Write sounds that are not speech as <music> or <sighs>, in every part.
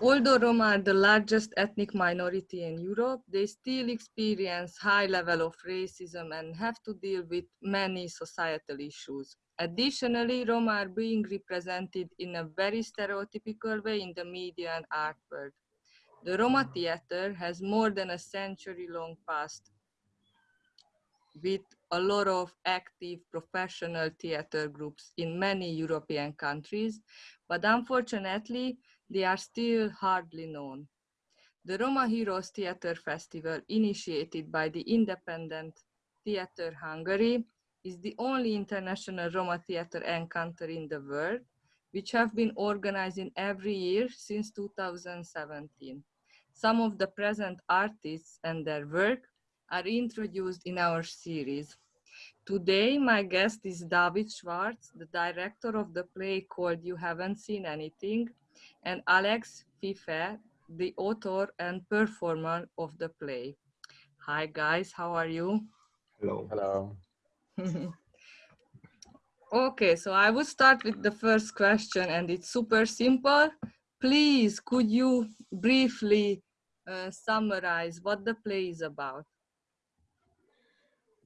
Although Roma are the largest ethnic minority in Europe, they still experience high level of racism and have to deal with many societal issues. Additionally, Roma are being represented in a very stereotypical way in the media and art world. The Roma theater has more than a century long past with a lot of active professional theater groups in many European countries, but unfortunately, they are still hardly known. The Roma Heroes Theatre Festival, initiated by the independent Theatre Hungary, is the only international Roma theatre encounter in the world, which have been organizing every year since 2017. Some of the present artists and their work are introduced in our series. Today, my guest is David Schwartz, the director of the play called You Haven't Seen Anything, and Alex Fifea, the author and performer of the play. Hi guys, how are you? Hello. Hello. <laughs> okay, so I will start with the first question and it's super simple. Please, could you briefly uh, summarize what the play is about?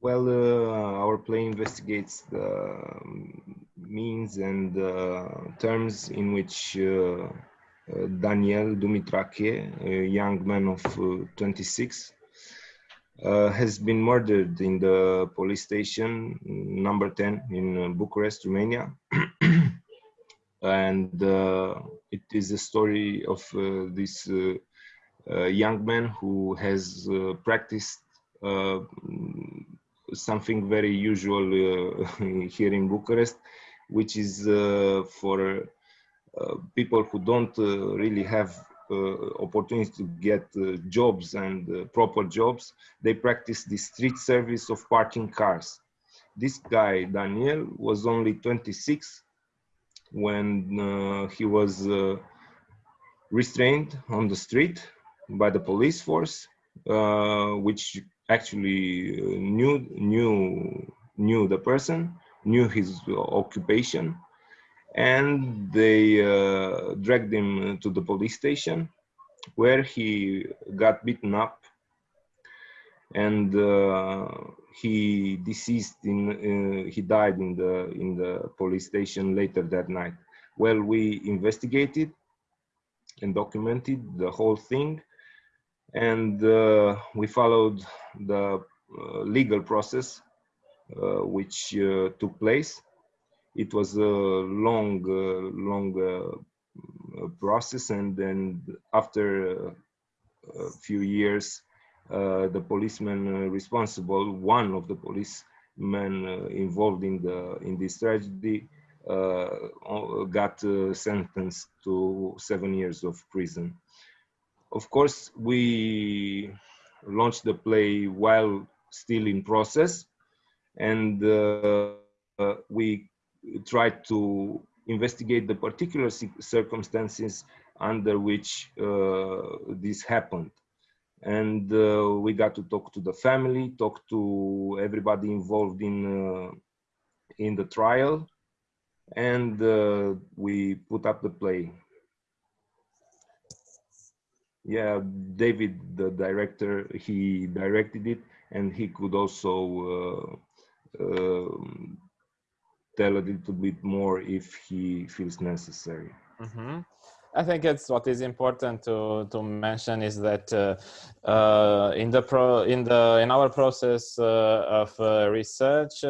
Well, uh, our play investigates the um, means and uh, terms in which uh, uh Daniel Dumitrache, a young man of uh, 26, uh, has been murdered in the police station number 10 in Bucharest, Romania. <clears throat> and it is a story of this young man who has practiced something very usual uh, <laughs> here in Bucharest, which is uh, for uh, people who don't really have opportunity to get jobs and proper jobs. They practice the street service of parking cars. This guy, Daniel, was only 26 when he was restrained on the street by the police force, uh, which actually uh, knew knew knew the person, knew his occupation, and they uh, dragged him to the police station, where he got beaten up, and uh, he deceased in uh, he died in the in the police station later that night. Well, we investigated and documented the whole thing and uh, we followed the uh, legal process uh, which took place. It was a long, long process, and then after a few years, uh, the policeman uh, responsible, one of the policemen uh, involved in the in this tragedy, got sentenced to seven years of prison of course, we launched the play while still in process, and uh, uh, we tried to investigate the particular circumstances under which uh, this happened. And uh, we got to talk to the family, talk to everybody involved in uh, in the trial, and uh, we put up the play yeah david the director he directed it and he could also uh, uh, tell a little bit more if he feels necessary mm -hmm. I think it's what is important to to mention is that uh, uh in the pro in the in our process uh, of uh, research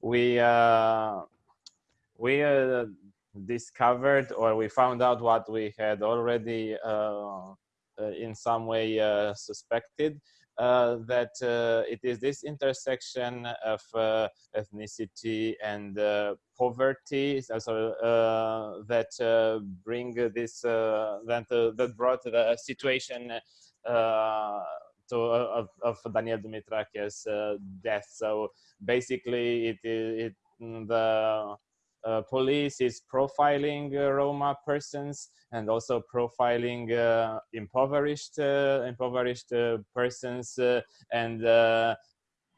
we we discovered or we found out what we had already uh, Uh, in some way uh, suspected uh, that uh, it is this intersection of uh, ethnicity and poverty also that bring this that that brought the situation to, of, of Daniel Dumitrache's uh, death. So basically, it, it the uh, police is profiling uh, Roma persons and also profiling uh, impoverished uh, impoverished uh, persons and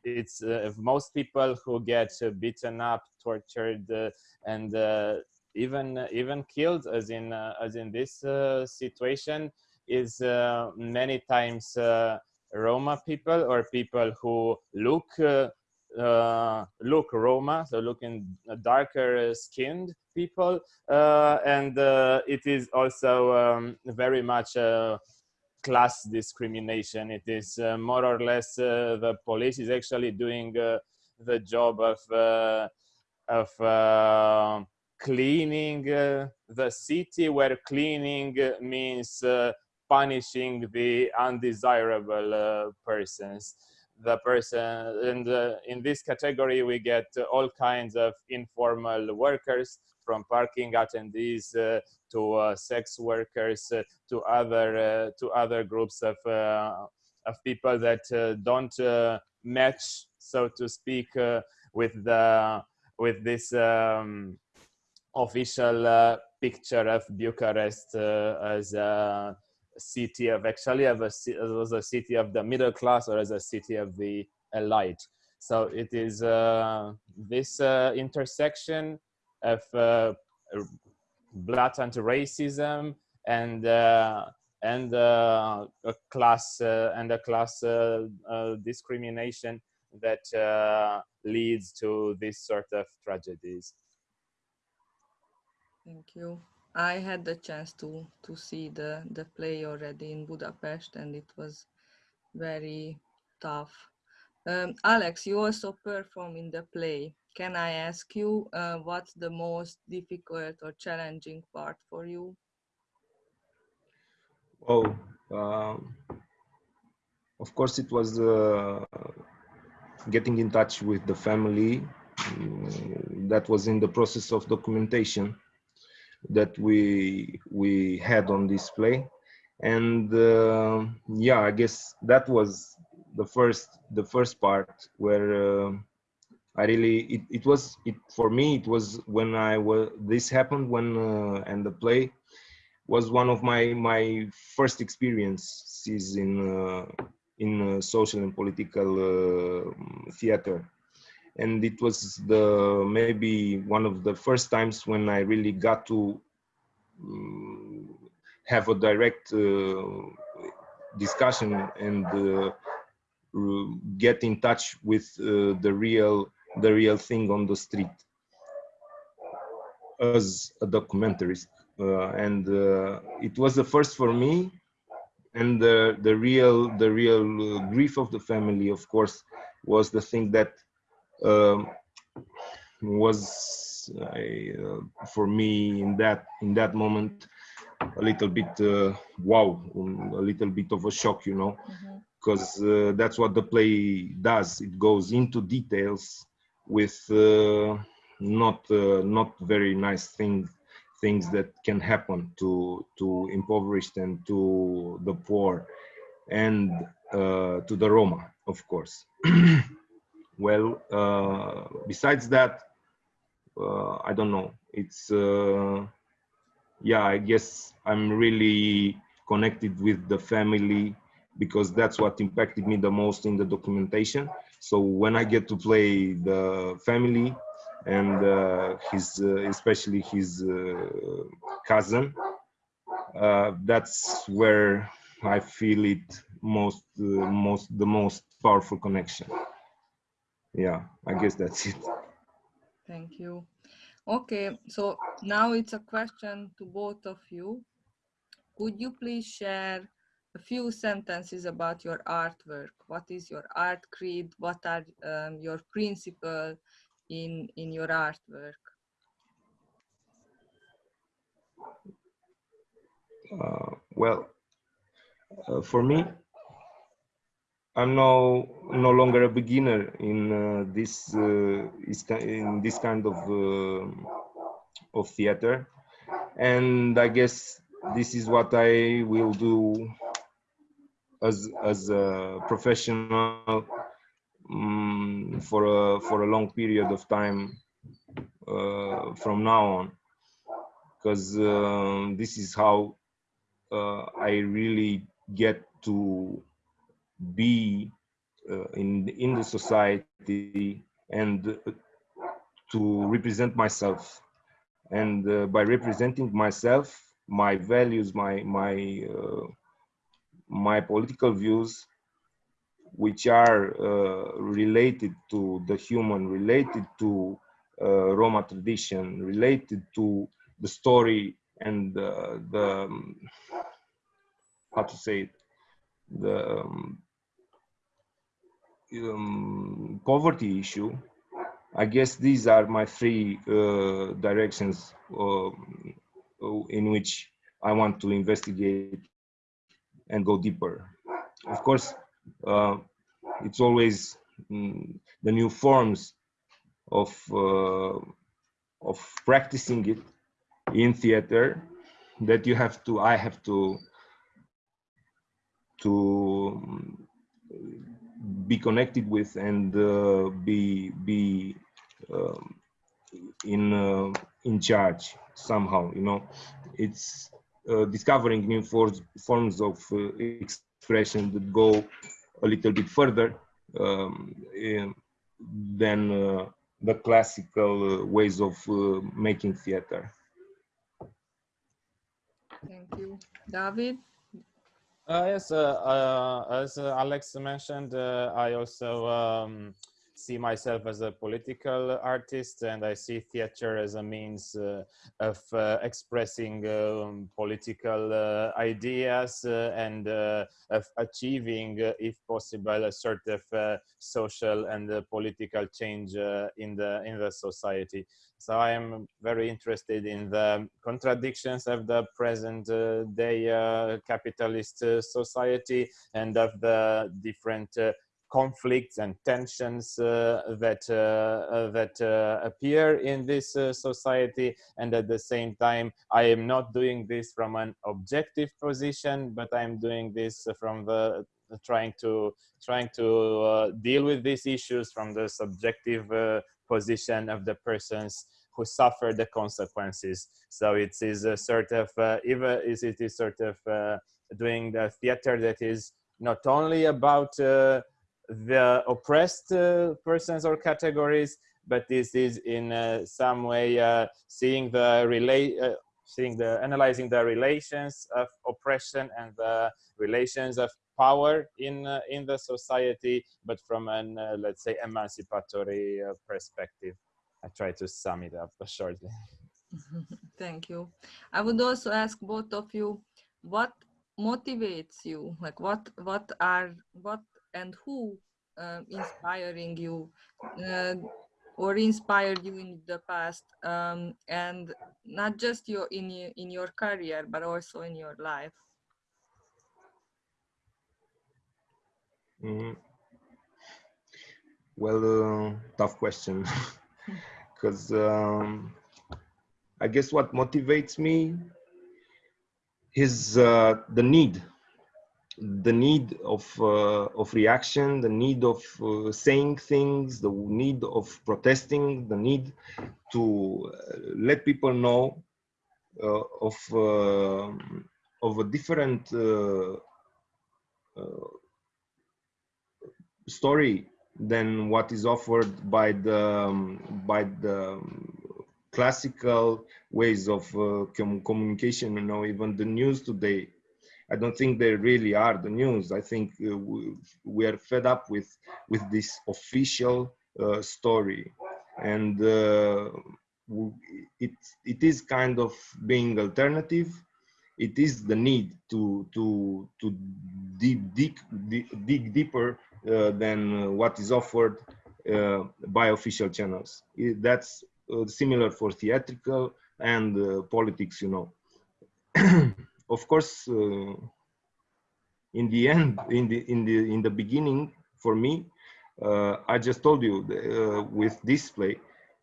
it's most people who get beaten up, tortured, and even even killed as in uh, as in this uh, situation is uh, many times uh, Roma people or people who look uh, Uh, look Roma, so looking darker skinned people, uh, and uh, it is also um, very much class discrimination. It is uh, more or less uh, the police is actually doing uh, the job of of cleaning the city, where cleaning means punishing the undesirable persons the person and uh, in this category we get all kinds of informal workers from parking attendees uh, to uh, sex workers uh, to other uh, to other groups of uh, of people that don't match so to speak with the with this um, official picture of Bucharest as a city of actually of a, as a city of the middle class or as a city of the elite. So it is uh, this uh, intersection of uh, blatant racism and uh, and uh, a class uh, and a class discrimination that leads to this sort of tragedies. Thank you. I had the chance to to see the the play already in Budapest, and it was very tough. Um, Alex, you also perform in the play. Can I ask you uh, what's the most difficult or challenging part for you? Oh, um, of course, it was uh, getting in touch with the family. Mm, that was in the process of documentation that we we had on display. And uh, yeah i guess that was the first the first part where uh, i really it, it was it for me it was when i was this happened when uh, and the play was one of my my first experiences in uh, in uh, social and political uh, theater and it was the maybe one of the first times when I really got to um, have a direct uh, discussion and uh, get in touch with uh, the real the real thing on the street as a documentarist. Uh, and uh, it was the first for me and the the real the real grief of the family of course was the thing that was uh, for me in that in that moment a little bit uh, wow um, a little bit of a shock you know? Because mm -hmm. uh, that's what the play does. It goes into details with uh, not uh, not very nice things things that can happen to to impoverished and to the poor and uh, to the roma of course <clears throat> well uh, besides that uh, i don't know. It's uh, yeah i guess i'm really connected with the family because that's what impacted me the most in the documentation. So when i get to play the family and uh, his uh, especially his uh, cousin that's where i feel it most most the most powerful connection yeah i guess that's it. <laughs> Thank you. Okay so now it's a question to both of you. Could you please share a few sentences about your artwork? What is your art creed? What are um, your principles in in your artwork? Uh, well uh, for me I'm no no longer a beginner in uh, this uh, in this kind of uh, of theater, and I guess this is what I will do as as a professional um, for a for a long period of time uh, from now on, because uh, this is how uh, I really get to be uh, in in the society and to represent myself. And uh, by representing myself, my values, my my uh, my political views, which are uh, related to the human, related to uh, Roma tradition, related to the story and the um, how to say it, the um, um, poverty issue I guess these are my three uh, directions uh, in which I want to investigate and go deeper. Of course, uh, it's always mm, the new forms of uh, of practicing it in theater that you have to. I have to to be connected with and uh, be be um, in uh, in charge somehow you know? It's uh, discovering new forms forms of expression that go a little bit further um, than uh, the classical ways of making theater. Thank you. David yes, uh, uh, as Alex mentioned, I also um, see myself as a political artist and I see theater as a means uh, of uh, expressing um, political uh, ideas and of achieving, if possible, a sort of social and political change in the in the society. So I am very interested in the contradictions of the present uh, day uh, capitalist uh, society and of the different conflicts and tensions uh, that uh, uh, that appear in this society and at the same time I am not doing this from an objective position but I'm doing this from the trying to trying to uh, deal with these issues from the subjective uh, position of the persons who suffer the consequences. So it is a sort of uh, even is it is sort of doing the theater that is not only about the oppressed uh, persons or categories, but this is in uh, some way uh, seeing the relate, seeing the analyzing the relations of oppression and the relations of power in uh, in the society but from an uh, let's say emancipatory uh, perspective. I try to sum it up shortly. <laughs> Thank you. I would also ask both of you what motivates you? Like what what are what and who uh, inspiring you uh, or inspired you in the past um, and not just your in your, in your career but also in your life? Mm -hmm. well uh, tough question. <laughs> Because um, i guess what motivates me is uh, the need the need of uh, of reaction, the need of uh, saying things, the need of protesting, the need to uh, let people know uh, of uh, of a different story than what is offered by the um, by the um, classical ways of com communication. You know, even the news today I don't think they really are the news. I think uh, we, are fed up with with this official uh, story, and uh, it it is kind of being alternative. It is the need to to to dig dig dig deeper uh, than what is offered uh, by official channels. It, that's uh, similar for theatrical and politics, you know. <clears throat> of course, uh, in the end, in the in the in the beginning, for me, uh, I just told you uh, with this play,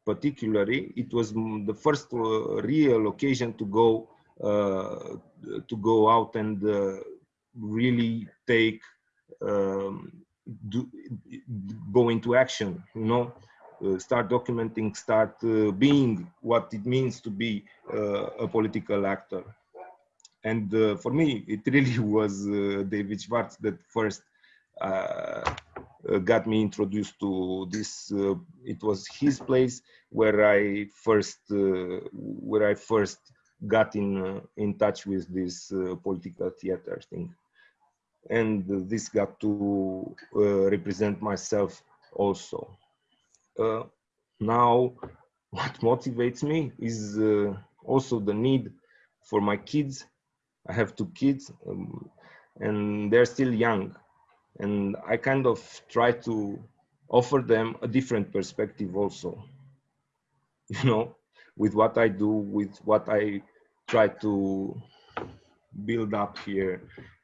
particularly, it was the first real occasion to go to go out and really take um, do, go into action you know uh, start documenting start uh, being what it means to be uh, a political actor and uh, for me, it really <laughs> was uh, David Schwartz that first uh, uh, got me introduced to this. Uh, it was his place where I first uh, where I first got in uh, in touch with this uh, political theater thing, and this got to represent myself also. now, what motivates me is also the need for my kids. I have two kids, um, and they're still young and I kind of try to offer them a different perspective also. <laughs> You know, with what I do, with what I try to build up here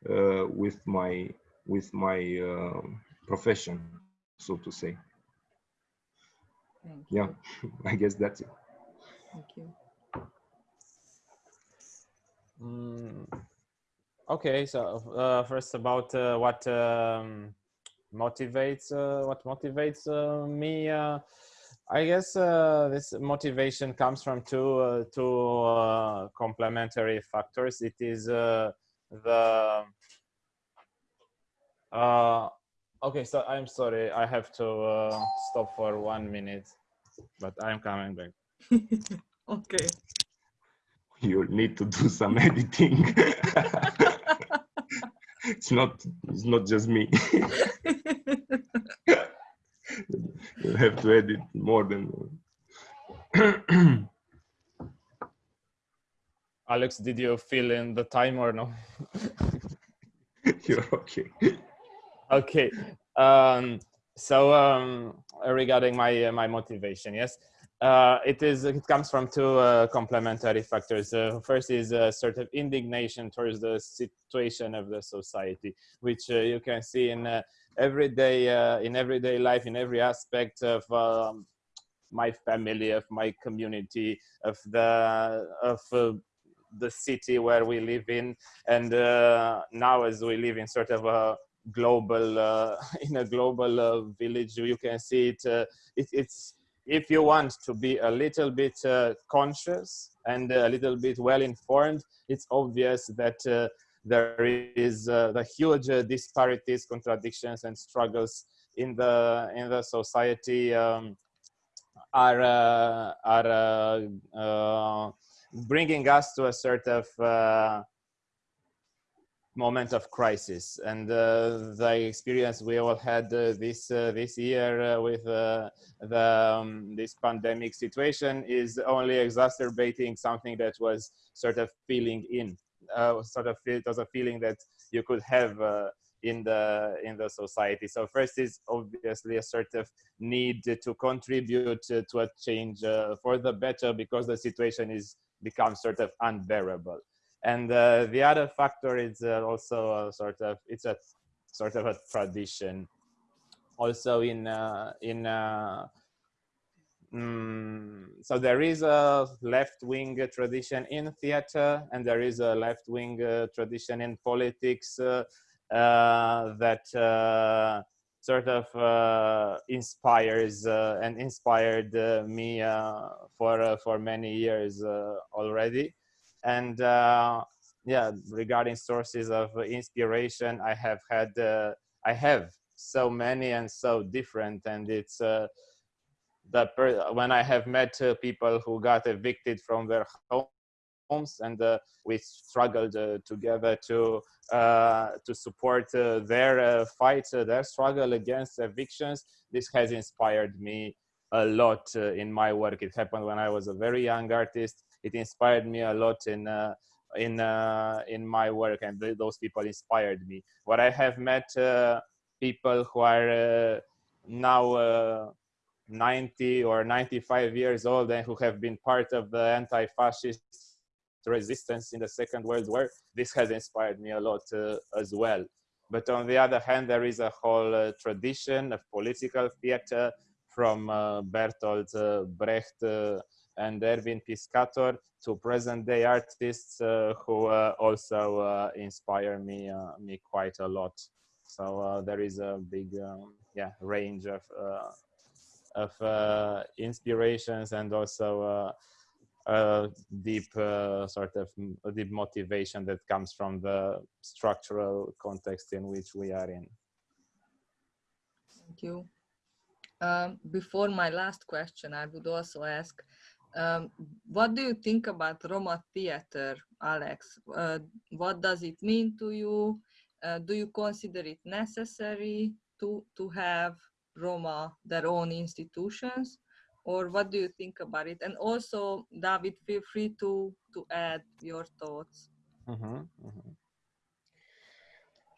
uh, with my with my uh, profession, so to say. Yeah, <laughs> I guess that's it. Thank you. Mm. Okay, so uh, first about uh, what um, motivates uh, what motivates uh, me. Uh, I guess uh, this motivation comes from two two complementary factors. It is the okay. So I'm sorry, I have to stop for one minute, but I'm coming back. <laughs> okay. <laughs> You need to do some editing. <laughs> it's not it's not just me. <laughs> You have to edit more than <clears throat> alex did you fill in the time or no? You're okay. Okay um so um regarding my uh, my motivation yes uh, it is it comes from two uh, complementary factors. Uh, first is a sort of indignation towards the situation of the society, which uh, you can see in uh, everyday uh, in everyday life, in every aspect of um, my family, of my community, of the of the city where we live in, and now as we live in sort of a global <laughs> in a global village, you can see it. it it's if you want to be a little bit uh, conscious and a little bit well informed, it's obvious that uh, there is uh, the huge uh, disparities, contradictions, and struggles in the in the society um, are uh, are uh, bringing us to a sort of moment of crisis. And uh, the experience we all had uh, this uh, this year uh, with uh, the um, this pandemic situation is only exacerbating something that was sort of feeling in uh, sort of it was a feeling that you could have in the in the society. So first is obviously a sort of need to contribute to a change for the better because the situation is become sort of unbearable and uh, the other factor is uh, also sort of it's a sort of a tradition. Also in uh, in uh, mm, so there is a left-wing tradition in theater and there is a left-wing uh, tradition in politics uh, that sort of inspires and inspired me for for many years already and uh, yeah regarding sources of inspiration i have had uh, i have so many and so different. And it's uh, the when i have met uh, people who got evicted from their homes and uh, we struggled uh, together to uh, to support their fight their struggle against evictions this has inspired me a lot in my work. It happened when i was a very young artist it inspired me a lot in uh, in uh, in my work and th those people inspired me. What i have met uh, people who are uh, now uh, 90 or 95 years old and who have been part of the anti-fascist resistance in the second world war this has inspired me a lot uh, as well. But on the other hand there is a whole tradition of political theater from bertolt brecht and Erwin Piscator, to present day artists uh, who uh, also uh, inspire me me quite a lot. So there is a big um, yeah range of of inspirations and also a deep uh, sort of a deep motivation that comes from the structural context in which we are in. Thank you. Um, before my last question, I would also ask, um, what do you think about Roma theater, Alex? Uh, what does it mean to you? Uh, do you consider it necessary to, to have Roma their own institutions? Or what do you think about it? And also, David, feel free to, to add your thoughts. Mm -hmm, mm -hmm.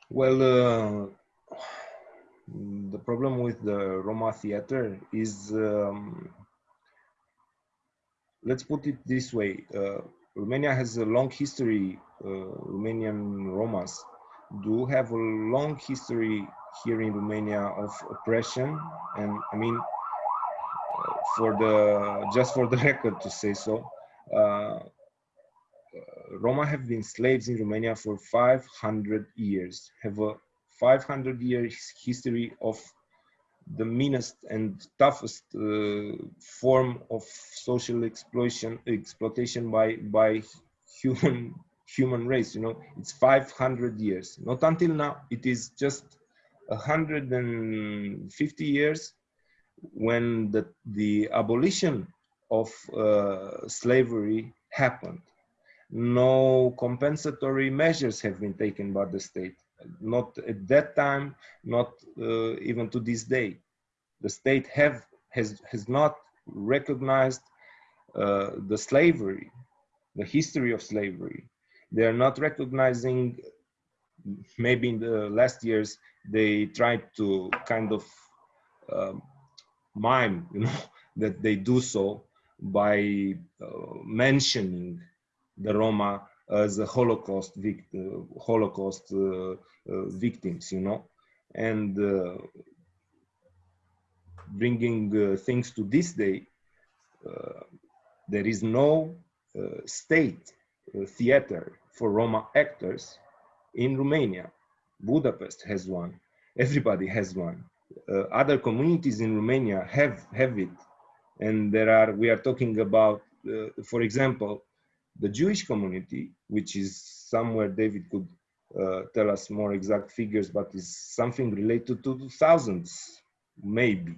Well, uh, <sighs> the problem with the Roma theater is, um, let's put it this way, uh, Romania has a long history, uh, Romanian Romas do have a long history here in Romania of oppression. And I mean uh, for the just for the <laughs> record to say so uh, Roma have been slaves in Romania for 500 years have a 500 years history of the meanest and toughest uh, form of social exploitation exploitation by by human human race you know? It's 500 years. Not until now. It is just 150 years when the the abolition of uh, slavery happened. No compensatory measures have been taken by the state not at that time not uh, even to this day. The state have has has not recognized uh, the slavery the history of slavery. They are not recognizing maybe in the last years they tried to kind of um, mime you know <laughs> that they do so by uh, mentioning the roma as a holocaust victim holocaust uh, uh, victims you know and uh, bringing uh, things to this day uh, there is no state theater for Roma actors in Romania. Budapest has one. <laughs> Everybody has one. Uh, other communities in Romania have have it, and there are. We are talking about, uh, for example, the Jewish community, which is somewhere. David could uh, tell us more exact figures, but is something related to thousands, maybe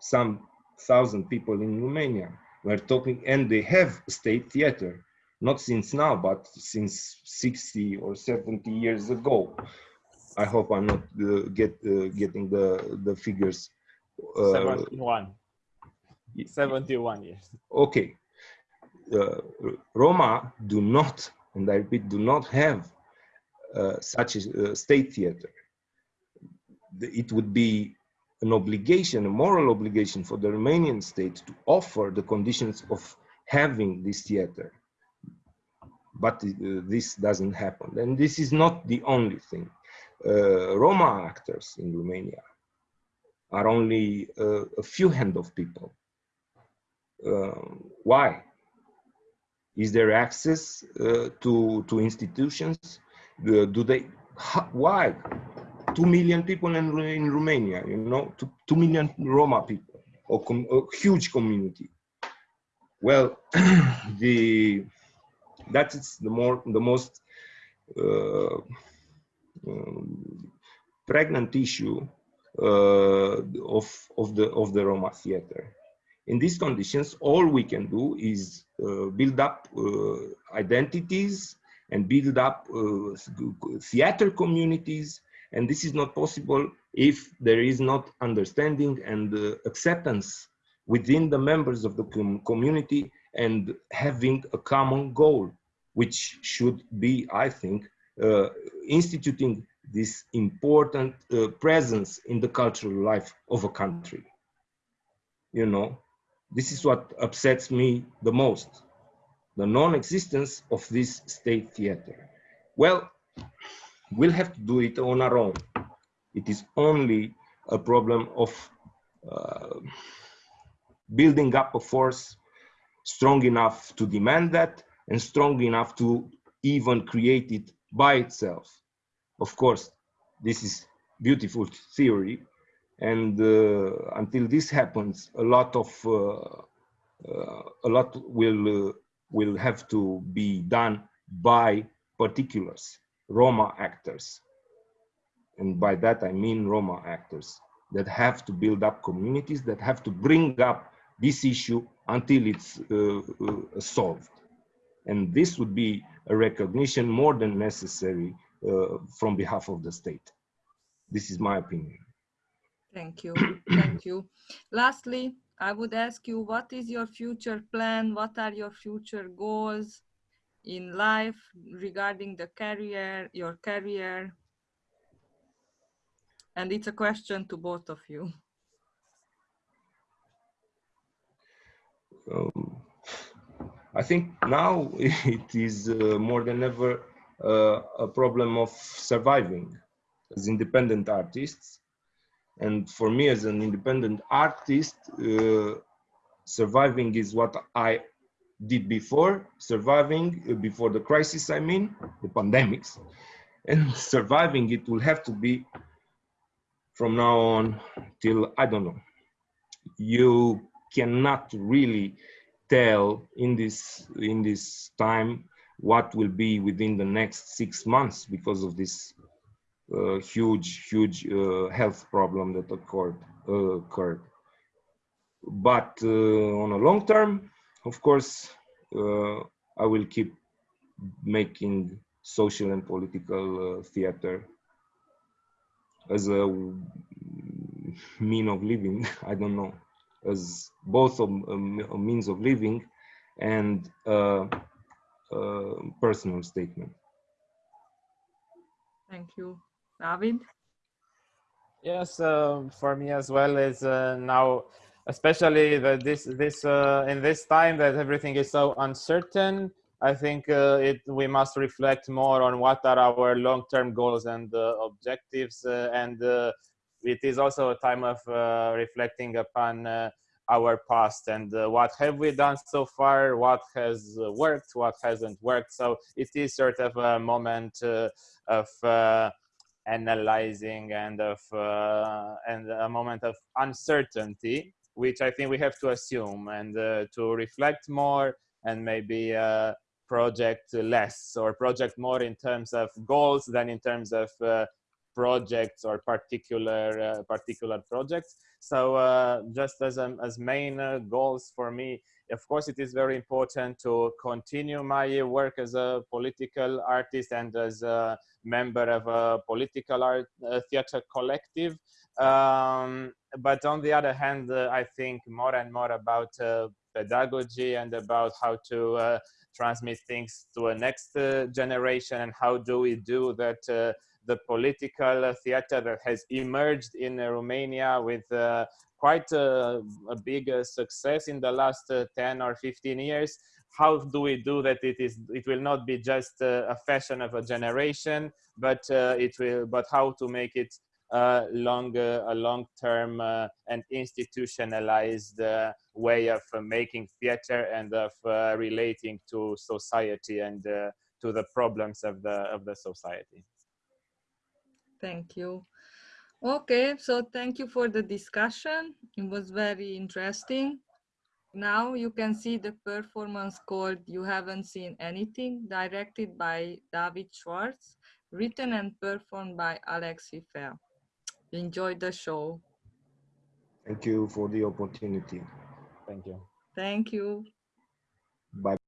some thousand people in Romania. We're talking, and they have state theater not since now, but since 60 or 70 years ago. I hope I'm not uh, get uh, getting the the figures. Uh, 71. 71 years. Okay. Uh, Roma do not, and I repeat, do not have uh, such a state theater. It would be an obligation, a moral obligation for the Romanian state to offer the conditions of having this theater but uh, this doesn't happen. And this is not the only thing. Uh, Roma actors in Romania are only uh, a few hand of people. why? Is there access to, to institutions? do they, why? Two million people in, in Romania, you know, two, two million Roma people, a, a huge community. Well, <clears throat> the that is the more the most uh, um, pregnant issue uh, of of the of the Roma theater. In these conditions, all we can do is uh, build up uh, identities and build up uh, theater communities, and this is not possible if there is not understanding and uh, acceptance within the members of the com community and having a common goal, which should be, I think, uh, instituting this important uh, presence in the cultural life of a country. You know, this is what upsets me the most, the non-existence of this state theater. Well, we'll have to do it on our own. It is only a problem of uh, building up a force strong enough to demand that and strong enough to even create it by itself. Of course, this is beautiful theory. And uh, until this happens, a lot of uh, uh, a lot will will have to be done by particulars, Roma actors, and by that I mean Roma actors. that have to build up communities, that have to bring up this issue until it's uh, uh, solved. And this would be a recognition more than necessary uh, from behalf of the state. This is my opinion. Thank you. Thank you. Lastly, I would ask you, what is your future plan? What are your future goals in life regarding the career, your career? And it's a question to both of you. Um, I think now <laughs> it is uh, more than ever uh, a problem of surviving as independent artists. And for me as an independent artist, uh, surviving is what I did before, surviving uh, before the crisis, I mean, the pandemics. <laughs> And surviving it will have to be from now on till, I don't know, you cannot really tell in this in this time what will be within the next six months because of this uh, huge huge uh, health problem that occurred uh, occurred but uh, on a long term of course uh, i will keep making social and political uh, theater as a mean of living <laughs> i don't know as both a, a means of living and a personal statement. Thank you. David? Yes, uh, for me as well is uh, now, especially that this this uh, in this time that everything is so uncertain. I think uh, it we must reflect more on what are our long-term goals and uh, objectives, uh, and it is also a time of reflecting upon our past and what have we done so far what has worked what hasn't worked so it is sort of a moment of analyzing and of uh, and a moment of uncertainty which i think we have to assume and to reflect more and maybe project less or project more in terms of goals than in terms of projects or particular uh, particular projects. So uh, just as um, as main uh, goals for me, of course, it is very important to continue my work as a political artist and as a member of a political art uh, theater collective. Um, but on the other hand, uh, I think more and more about uh, pedagogy and about how to transmit things to a next generation and how do we do that the political theater that has emerged in Romania with uh, quite a, a big uh, success in the last uh, 10 or 15 years. How do we do that? It is. It will not be just a fashion of a generation, but it will. But how to make it uh, long, uh, a long-term uh, and institutionalized way of making theater and of relating to society and to the problems of the of the society. Thank you. Okay, so thank you for the discussion. It was very interesting. Now you can see the performance called You Haven't Seen Anything, directed by David Schwartz, written and performed by Alex Fifea. Enjoy the show. Thank you for the opportunity. Thank you. Thank you. Bye.